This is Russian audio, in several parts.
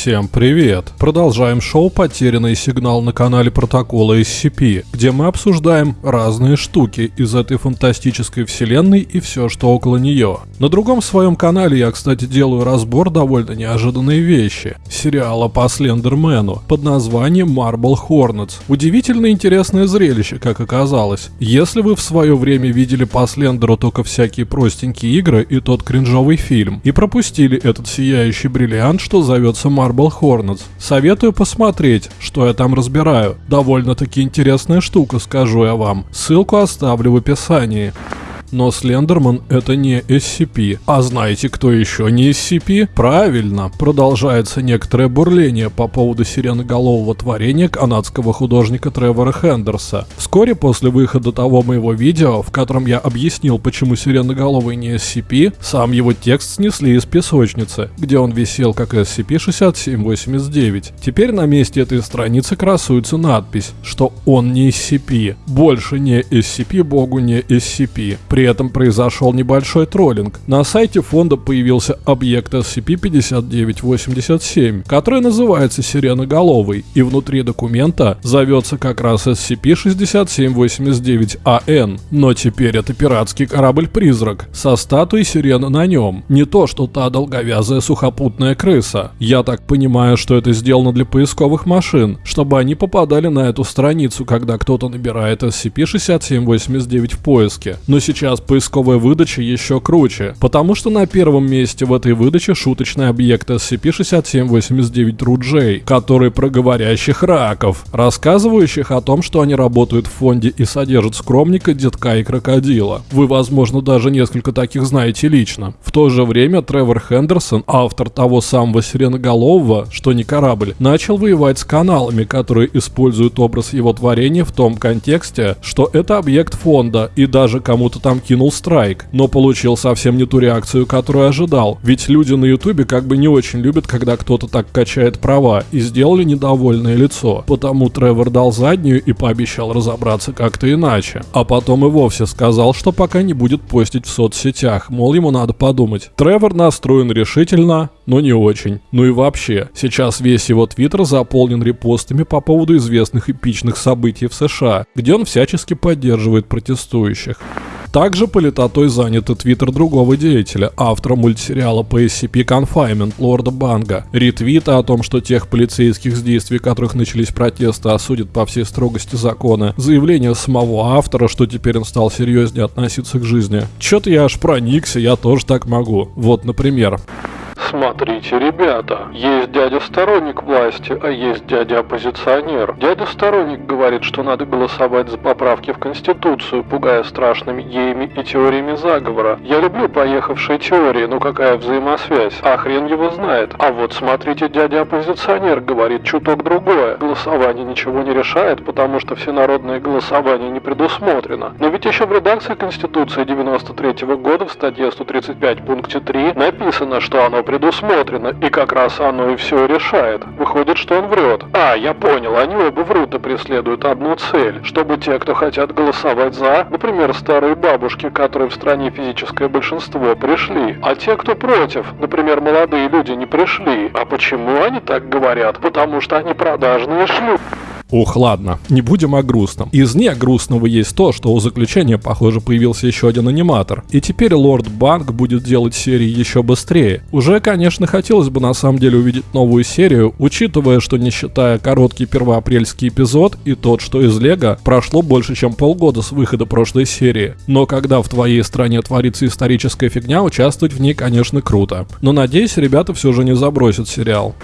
Всем привет! Продолжаем шоу «Потерянный сигнал» на канале Протокола SCP, где мы обсуждаем разные штуки из этой фантастической вселенной и все, что около нее. На другом своем канале я, кстати, делаю разбор довольно неожиданной вещи. Сериала по Слендермену под названием Marble Hornets. Удивительно интересное зрелище, как оказалось. Если вы в свое время видели по Слендеру только всякие простенькие игры и тот кринжовый фильм, и пропустили этот сияющий бриллиант, что зовется Marble Hornets. Советую посмотреть, что я там разбираю. Довольно-таки интересная штука, скажу я вам. Ссылку оставлю в описании. Но Слендерман это не SCP. А знаете, кто еще не SCP? Правильно, продолжается некоторое бурление по поводу сиреноголового творения канадского художника Тревора Хендерса. Вскоре после выхода того моего видео, в котором я объяснил, почему сиреноголовый не SCP, сам его текст снесли из песочницы, где он висел как SCP-6789. Теперь на месте этой страницы красуется надпись, что он не SCP. Больше не SCP, богу не SCP. Этом произошел небольшой троллинг. На сайте фонда появился объект SCP-5987, который называется Сиреноголовый, и внутри документа зовется как раз SCP-6789-AN. Но теперь это пиратский корабль-призрак со статуей сирены на нем. Не то, что та долговязая сухопутная крыса. Я так понимаю, что это сделано для поисковых машин, чтобы они попадали на эту страницу, когда кто-то набирает SCP-6789 в поиске. Но сейчас сейчас поисковая выдача еще круче, потому что на первом месте в этой выдаче шуточный объект SCP-6789-RUJ, который про говорящих раков, рассказывающих о том, что они работают в фонде и содержат скромника, детка и крокодила. Вы, возможно, даже несколько таких знаете лично. В то же время Тревор Хендерсон, автор того самого сиреноголового, что не корабль, начал воевать с каналами, которые используют образ его творения в том контексте, что это объект фонда, и даже кому-то там кинул страйк, но получил совсем не ту реакцию, которую ожидал. Ведь люди на ютубе как бы не очень любят, когда кто-то так качает права, и сделали недовольное лицо. Потому Тревор дал заднюю и пообещал разобраться как-то иначе. А потом и вовсе сказал, что пока не будет постить в соцсетях, мол ему надо подумать. Тревор настроен решительно, но не очень. Ну и вообще, сейчас весь его твиттер заполнен репостами по поводу известных эпичных событий в США, где он всячески поддерживает протестующих. Также политотой занят и твиттер другого деятеля, автора мультсериала по SCP Confinement Лорда Банга. Ретвиты о том, что тех полицейских, с действий которых начались протесты, осудят по всей строгости закона. Заявление самого автора, что теперь он стал серьезнее относиться к жизни. Чё-то я аж проникся, я тоже так могу. Вот, например. Смотрите, ребята, есть дядя сторонник власти, а есть дядя оппозиционер. Дядя сторонник говорит, что надо голосовать за поправки в Конституцию, пугая страшными геями и теориями заговора. Я люблю поехавшие теории, но какая взаимосвязь? А хрен его знает. А вот смотрите, дядя оппозиционер говорит чуток другое. Голосование ничего не решает, потому что всенародное голосование не предусмотрено. Но ведь еще в редакции Конституции 93 -го года в статье 135 пункте 3 написано, что оно предусмотрено предусмотрено, и как раз оно и все решает. Выходит, что он врет. А, я понял, они оба врут и преследуют одну цель, чтобы те, кто хотят голосовать за, например, старые бабушки, которые в стране физическое большинство, пришли, а те, кто против, например, молодые люди, не пришли. А почему они так говорят? Потому что они продажные шлюхи. Ух, ладно, не будем о грустном. Из не грустного есть то, что у заключения, похоже, появился еще один аниматор. И теперь Лорд Банк будет делать серии еще быстрее. Уже, конечно, хотелось бы на самом деле увидеть новую серию, учитывая, что не считая короткий первоапрельский эпизод и тот, что из Лего, прошло больше, чем полгода с выхода прошлой серии. Но когда в твоей стране творится историческая фигня, участвовать в ней, конечно, круто. Но надеюсь, ребята все же не забросят сериал.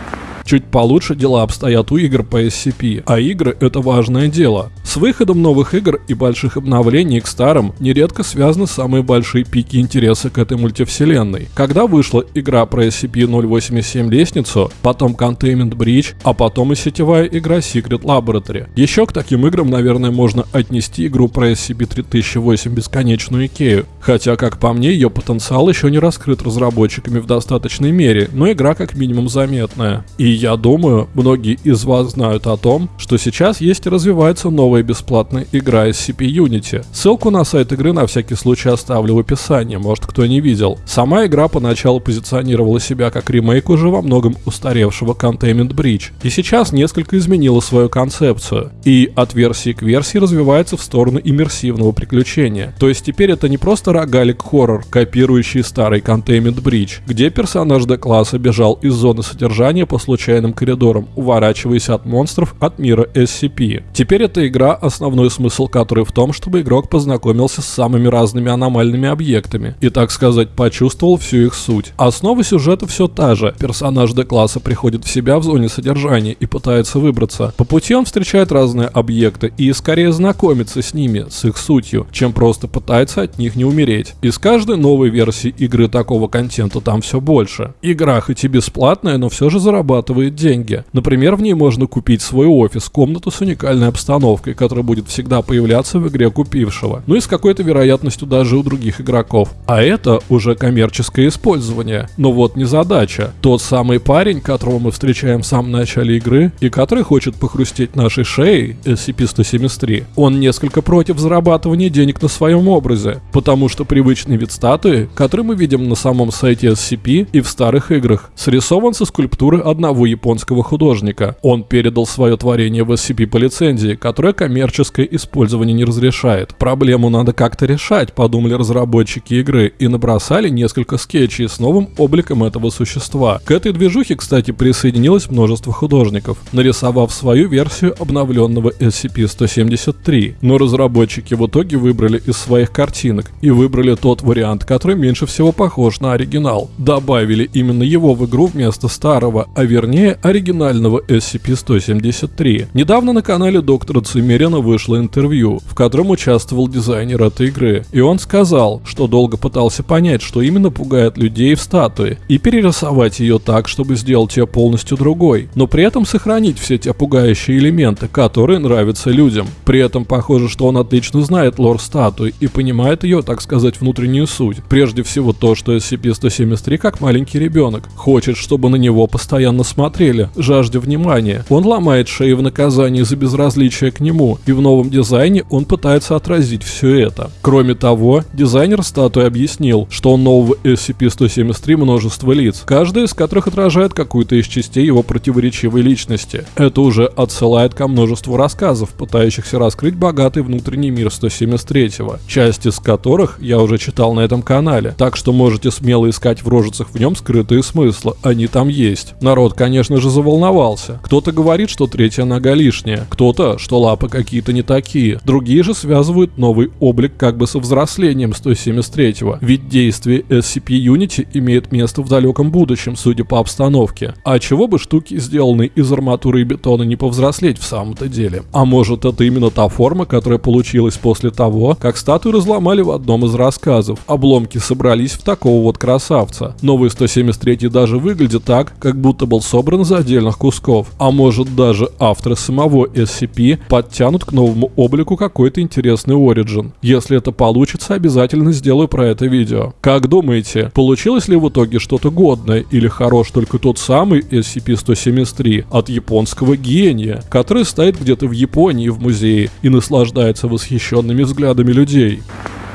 Чуть получше дела обстоят у игр по SCP, а игры это важное дело. С выходом новых игр и больших обновлений к старым нередко связаны самые большие пики интереса к этой мультивселенной. Когда вышла игра про SCP-087 лестницу, потом Containment Breach, а потом и сетевая игра Secret Laboratory. Еще к таким играм, наверное, можно отнести игру про SCP-3008 Бесконечную Икею, хотя, как по мне, ее потенциал еще не раскрыт разработчиками в достаточной мере, но игра как минимум заметная. И я думаю, многие из вас знают о том, что сейчас есть и развивается новая бесплатная игра SCP Unity. Ссылку на сайт игры на всякий случай оставлю в описании, может кто не видел. Сама игра поначалу позиционировала себя как ремейк уже во многом устаревшего Containment Breach, и сейчас несколько изменила свою концепцию, и от версии к версии развивается в сторону иммерсивного приключения. То есть теперь это не просто рогалик хоррор, копирующий старый Containment Breach, где персонаж D-класса бежал из зоны содержания по случайным коридорам, уворачиваясь от монстров от мира SCP. Теперь эта игра, основной смысл которой в том, чтобы игрок познакомился с самыми разными аномальными объектами и, так сказать, почувствовал всю их суть. Основа сюжета все та же. Персонаж D-класса приходит в себя в зоне содержания и пытается выбраться. По пути он встречает разные объекты и скорее знакомится с ними, с их сутью, чем просто пытается от них не умереть. И с каждой новой версии игры такого контента там все больше. Игра хоть и бесплатная, но все же зарабатывает деньги. Например, в ней можно купить свой офис, комнату с уникальной обстановкой, которая будет всегда появляться в игре купившего. Ну и с какой-то вероятностью даже у других игроков. А это уже коммерческое использование. Но вот не задача. Тот самый парень, которого мы встречаем в самом начале игры, и который хочет похрустеть нашей шеей, SCP-173, он несколько против зарабатывания денег на своем образе, потому что привычный вид статуи, который мы видим на самом сайте SCP и в старых играх, срисован со скульптуры одного японского художника. Он передал свое творение в SCP по лицензии, которая коммерческое использование не разрешает. Проблему надо как-то решать, подумали разработчики игры, и набросали несколько скетчей с новым обликом этого существа. К этой движухе, кстати, присоединилось множество художников, нарисовав свою версию обновленного SCP-173. Но разработчики в итоге выбрали из своих картинок и выбрали тот вариант, который меньше всего похож на оригинал. Добавили именно его в игру вместо старого, а вернее оригинального SCP-173. Недавно на канале доктора Цимерина вышло интервью, в котором участвовал дизайнер этой игры, и он сказал, что долго пытался понять, что именно пугает людей в статуе, и перерисовать ее так, чтобы сделать ее полностью другой, но при этом сохранить все те пугающие элементы, которые нравятся людям. При этом похоже, что он отлично знает лор статуи и понимает ее, так сказать, внутреннюю суть. Прежде всего то, что SCP-173 как маленький ребенок, хочет, чтобы на него постоянно смотрели, жаждя внимания. Он ломает шеи в наказании за безразличие к нему, и в новом дизайне он пытается отразить все это. Кроме того, дизайнер статуи объяснил, что у нового SCP-173 множество лиц, каждая из которых отражает какую-то из частей его противоречивой личности. Это уже отсылает ко множеству рассказов, пытающихся раскрыть богатый внутренний мир 173-го, часть из которых я уже читал на этом канале, так что можете смело искать в рожицах в нем скрытые смыслы, они там есть. Народ, конечно же, заволновался. Кто-то говорит, что третья нога лишняя, кто-то, что лапы какие-то не такие, другие же связывают новый облик как бы со взрослением 173-го, ведь действие SCP Unity имеет место в далеком будущем, судя по обстановке. А чего бы штуки, сделанные из арматуры и бетона, не повзрослеть в самом-то деле? А может это именно та форма, которая получилась после того, как статую разломали в одном из рассказов. Обломки собрались в такого вот красавца. Новый 173 даже выглядит так, как будто был собран из отдельных кусков. А может даже авторы самого SCP подтянут к новому облику какой-то интересный оригин. Если это получится, обязательно сделаю про это видео. Как думаете, получилось ли в итоге что-то годное или хорош только тот самый SCP-173 от японского гения, который стоит где-то в Японии в музее и наслаждается восхищенными взглядами людей?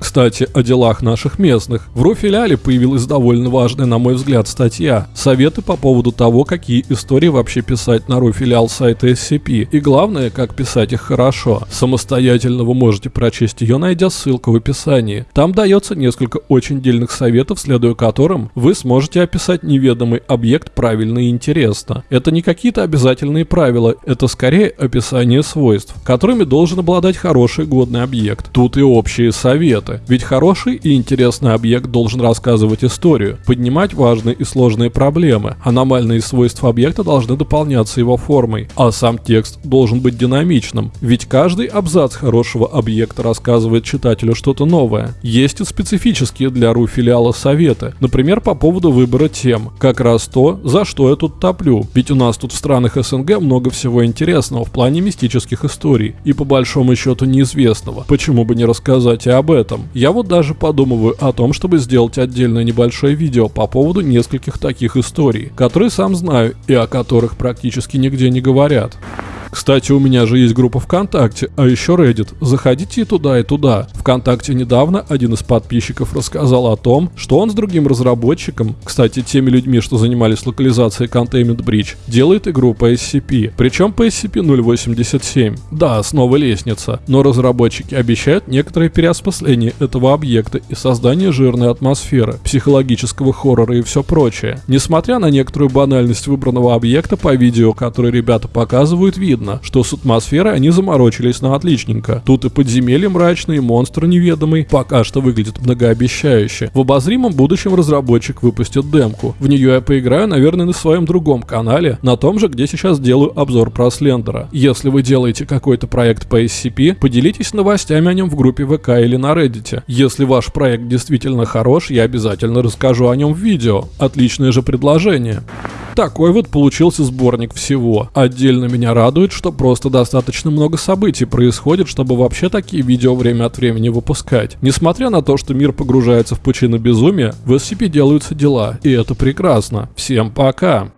Кстати, о делах наших местных. В Руфиляле появилась довольно важная, на мой взгляд, статья. Советы по поводу того, какие истории вообще писать на Руфилял сайта SCP. И главное, как писать их хорошо. Самостоятельно вы можете прочесть ее, найдя ссылку в описании. Там дается несколько очень дельных советов, следуя которым вы сможете описать неведомый объект правильно и интересно. Это не какие-то обязательные правила, это скорее описание свойств, которыми должен обладать хороший годный объект. Тут и общие советы сюжета. Ведь хороший и интересный объект должен рассказывать историю, поднимать важные и сложные проблемы. Аномальные свойства объекта должны дополняться его формой, а сам текст должен быть динамичным. Ведь каждый абзац хорошего объекта рассказывает читателю что-то новое. Есть и специфические для РУ филиала советы, например, по поводу выбора тем. Как раз то, за что я тут топлю. Ведь у нас тут в странах СНГ много всего интересного в плане мистических историй и по большому счету неизвестного. Почему бы не рассказать и об этом? Я вот даже подумываю о том, чтобы сделать отдельное небольшое видео по поводу нескольких таких историй, которые сам знаю и о которых практически нигде не говорят. Кстати, у меня же есть группа ВКонтакте, а еще Reddit. Заходите и туда, и туда. ВКонтакте недавно один из подписчиков рассказал о том, что он с другим разработчиком, кстати, теми людьми, что занимались локализацией Containment Bridge, делает игру по SCP. Причем по SCP-087. Да, снова лестница. Но разработчики обещают некоторое переосмысление этого объекта и создание жирной атмосферы, психологического хоррора и все прочее. Несмотря на некоторую банальность выбранного объекта по видео, которые ребята показывают, видно, видно, что с атмосферой они заморочились на отличненько. Тут и подземелье мрачное, и монстр неведомый, пока что выглядит многообещающе. В обозримом будущем разработчик выпустит демку. В нее я поиграю, наверное, на своем другом канале, на том же, где сейчас делаю обзор про Слендера. Если вы делаете какой-то проект по SCP, поделитесь новостями о нем в группе ВК или на Reddit. Если ваш проект действительно хорош, я обязательно расскажу о нем в видео. Отличное же предложение. Такой вот получился сборник всего. Отдельно меня радует, что просто достаточно много событий происходит, чтобы вообще такие видео время от времени выпускать. Несмотря на то, что мир погружается в пучину безумия, в SCP делаются дела, и это прекрасно. Всем пока!